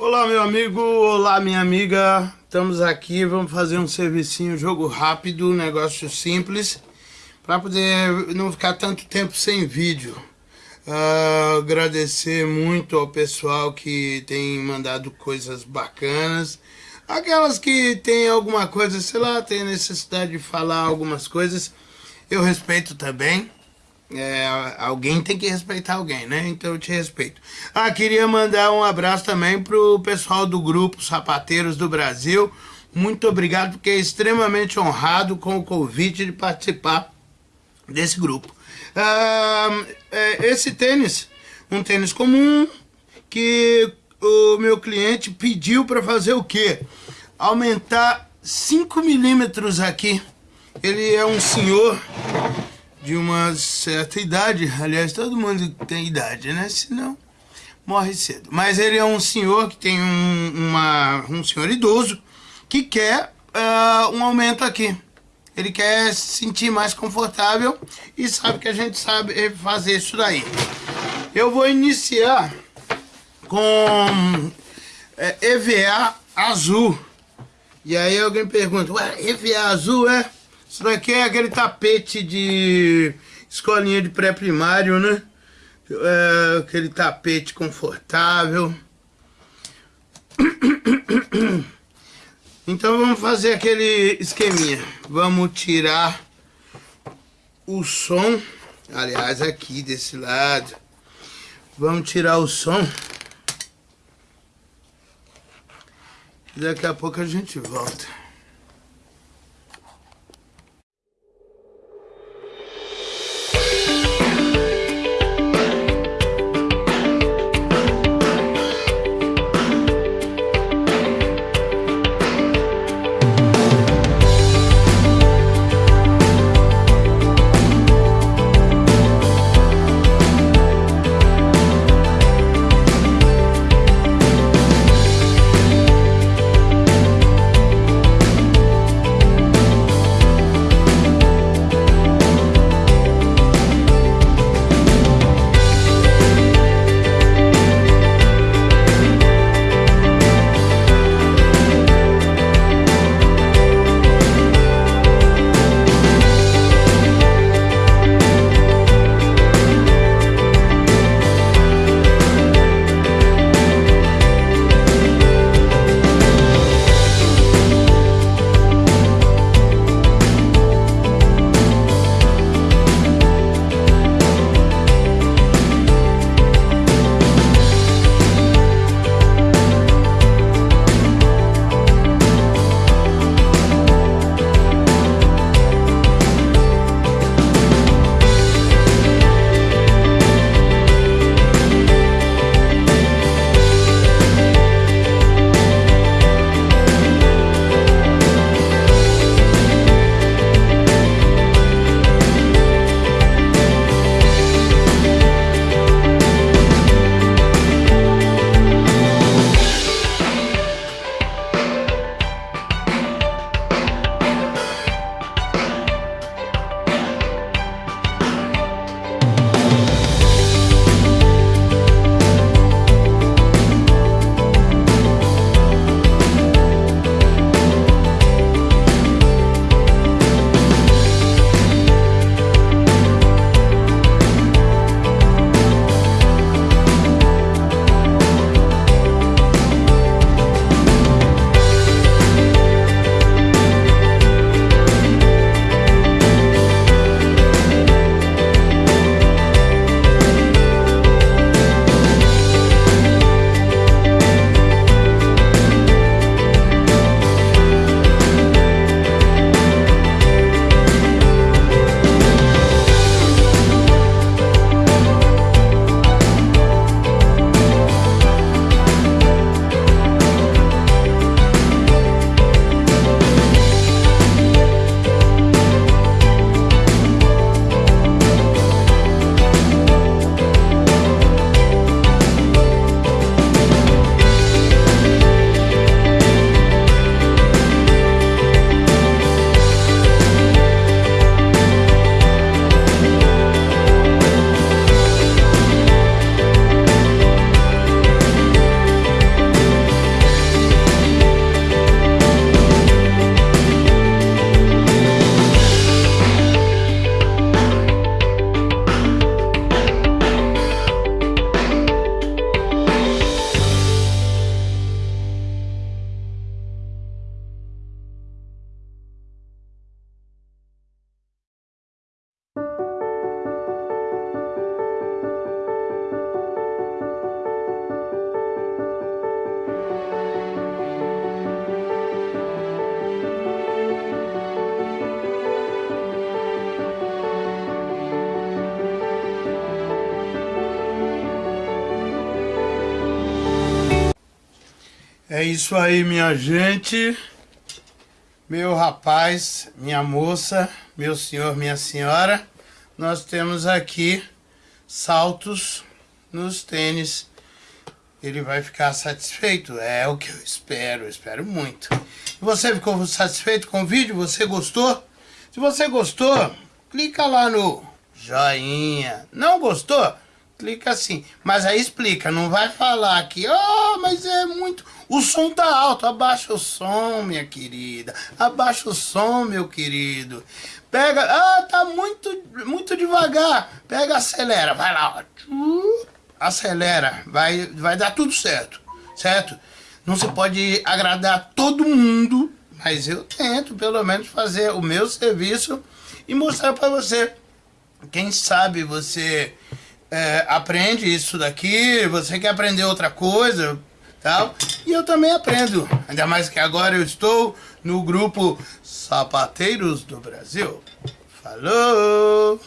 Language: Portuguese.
Olá meu amigo, olá minha amiga, estamos aqui, vamos fazer um servicinho, jogo rápido, negócio simples, para poder não ficar tanto tempo sem vídeo. Uh, agradecer muito ao pessoal que tem mandado coisas bacanas, aquelas que tem alguma coisa, sei lá, tem necessidade de falar algumas coisas, eu respeito também. É, alguém tem que respeitar alguém, né? Então eu te respeito. Ah, queria mandar um abraço também pro pessoal do grupo Sapateiros do Brasil. Muito obrigado, porque é extremamente honrado com o convite de participar desse grupo. Ah, é, esse tênis, um tênis comum, que o meu cliente pediu para fazer o quê? Aumentar 5 milímetros aqui. Ele é um senhor de uma certa idade. Aliás, todo mundo tem idade, né? Senão morre cedo. Mas ele é um senhor que tem um, uma, um senhor idoso que quer uh, um aumento aqui. Ele quer se sentir mais confortável e sabe que a gente sabe fazer isso daí. Eu vou iniciar com EVA azul. E aí alguém pergunta, ué, EVA azul é? Isso daqui é aquele tapete de escolinha de pré-primário, né? É, aquele tapete confortável. Então vamos fazer aquele esqueminha. Vamos tirar o som. Aliás, aqui desse lado. Vamos tirar o som. Daqui a pouco a gente volta. É isso aí, minha gente. Meu rapaz, minha moça, meu senhor, minha senhora. Nós temos aqui saltos nos tênis. Ele vai ficar satisfeito? É o que eu espero, eu espero muito. Você ficou satisfeito com o vídeo? Você gostou? Se você gostou, clica lá no joinha. Não gostou? Clica assim. Mas aí explica, não vai falar aqui, oh, mas é muito... O som tá alto, abaixa o som, minha querida. Abaixa o som, meu querido. Pega, ah, tá muito, muito devagar. Pega, acelera, vai lá, ó. Acelera, vai, vai dar tudo certo, certo? Não se pode agradar todo mundo, mas eu tento pelo menos fazer o meu serviço e mostrar para você. Quem sabe você é, aprende isso daqui, você quer aprender outra coisa, tal. E eu também aprendo. Ainda mais que agora eu estou no grupo Sapateiros do Brasil. Falou!